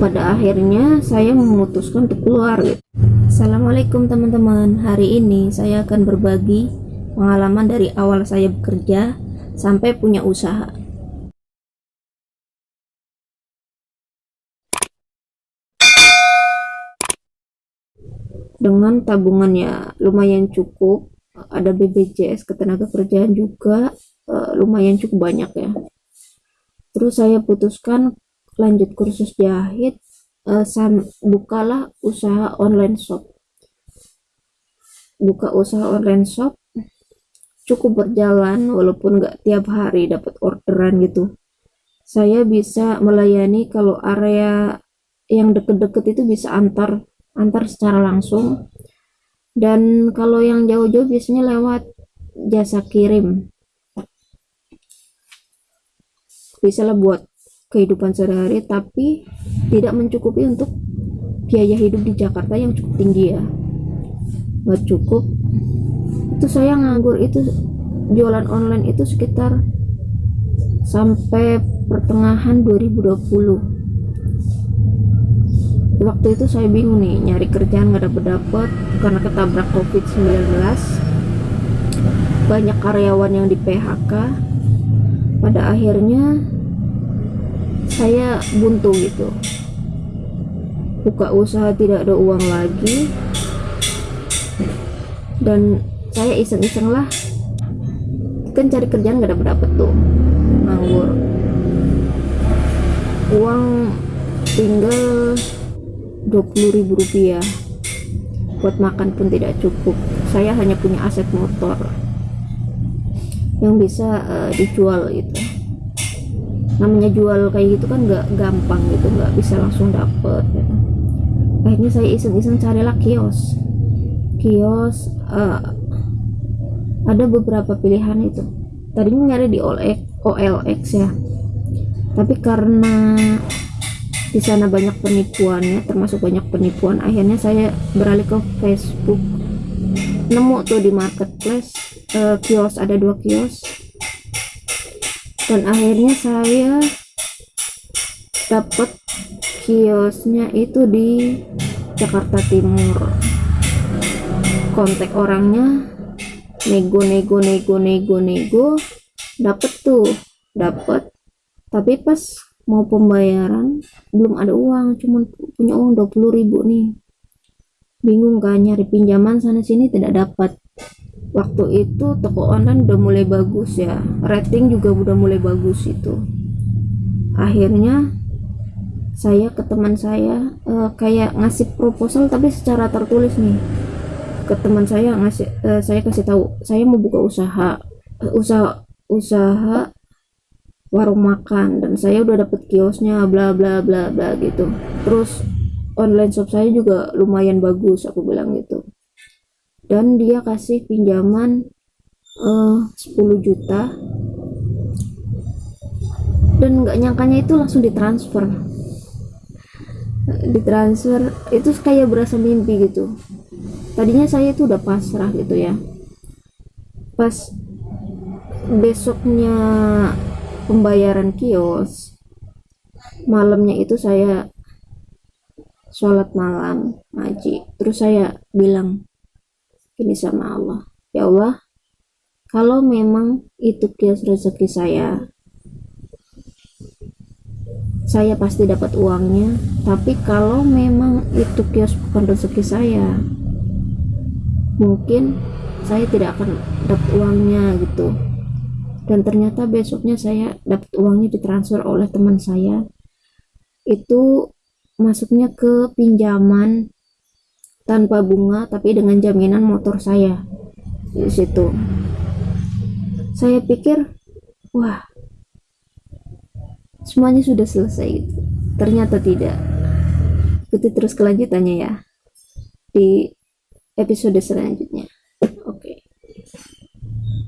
pada akhirnya saya memutuskan untuk keluar gitu. Assalamualaikum teman-teman. Hari ini saya akan berbagi pengalaman dari awal saya bekerja sampai punya usaha. Dengan tabungan ya lumayan cukup ada BPJS ketenaga kerjaan juga uh, lumayan cukup banyak ya. Terus saya putuskan lanjut kursus jahit uh, sam bukalah usaha online shop. Buka usaha online shop cukup berjalan walaupun nggak tiap hari dapat orderan gitu. Saya bisa melayani kalau area yang deket-deket itu bisa antar antar secara langsung. Dan kalau yang jauh-jauh biasanya lewat jasa kirim. Bisa lah buat kehidupan sehari-hari tapi tidak mencukupi untuk biaya hidup di Jakarta yang cukup tinggi ya. Nggak cukup. Itu saya nganggur itu jualan online itu sekitar sampai pertengahan 2020 waktu itu saya bingung nih nyari kerjaan nggak dapet dapet karena ketabrak covid 19 banyak karyawan yang di PHK pada akhirnya saya buntu gitu. Buka usaha tidak ada uang lagi. Dan saya iseng-iseng lah. Kan cari kerjaan nggak dapet dapet tuh. Nganggur. Uang tinggal ribu rupiah. Buat makan pun tidak cukup. Saya hanya punya aset motor yang bisa uh, dijual itu namanya jual kayak gitu kan nggak gampang gitu nggak bisa langsung dapet gitu. akhirnya saya iseng-iseng carilah kios. Kios uh, ada beberapa pilihan itu. Tadinya nyari di OLX ya. Tapi karena di sana banyak penipuannya termasuk banyak penipuan akhirnya saya beralih ke Facebook. Nemu tuh di marketplace uh, kios ada dua kios dan akhirnya saya dapat kiosnya itu di Jakarta Timur. Kontak orangnya nego nego nego nego nego dapet tuh dapet. Tapi pas mau pembayaran belum ada uang cuman punya uang 20 ribu nih. Bingung kan nyari pinjaman sana sini tidak dapat waktu itu toko online udah mulai bagus ya. Rating juga udah mulai bagus itu. Akhirnya saya ke teman saya uh, kayak ngasih proposal tapi secara tertulis nih. Ke teman saya ngasih uh, saya kasih tahu saya mau buka usaha uh, usaha usaha warung makan dan saya udah dapet kiosnya bla bla bla bla gitu. Terus online shop saya juga lumayan bagus aku bilang gitu dan dia kasih pinjaman uh, 10 juta. Dan nggak nyangkanya itu langsung ditransfer. Ditransfer itu kayak berasa mimpi gitu. Tadinya saya itu udah pasrah gitu ya. Pas besoknya pembayaran kios malamnya itu saya sholat malam ngaji. Terus saya bilang ini sama Allah. Ya Allah kalau memang itu kios rezeki saya saya pasti dapat uangnya. Tapi kalau memang itu kios bukan rezeki saya mungkin saya tidak akan dapat uangnya gitu. Dan ternyata besoknya saya dapat uangnya ditransfer oleh teman saya. Itu masuknya ke pinjaman tanpa bunga tapi dengan jaminan motor saya. Di situ. Saya pikir wah semuanya sudah selesai ternyata tidak. Ikuti terus kelanjutannya ya di episode selanjutnya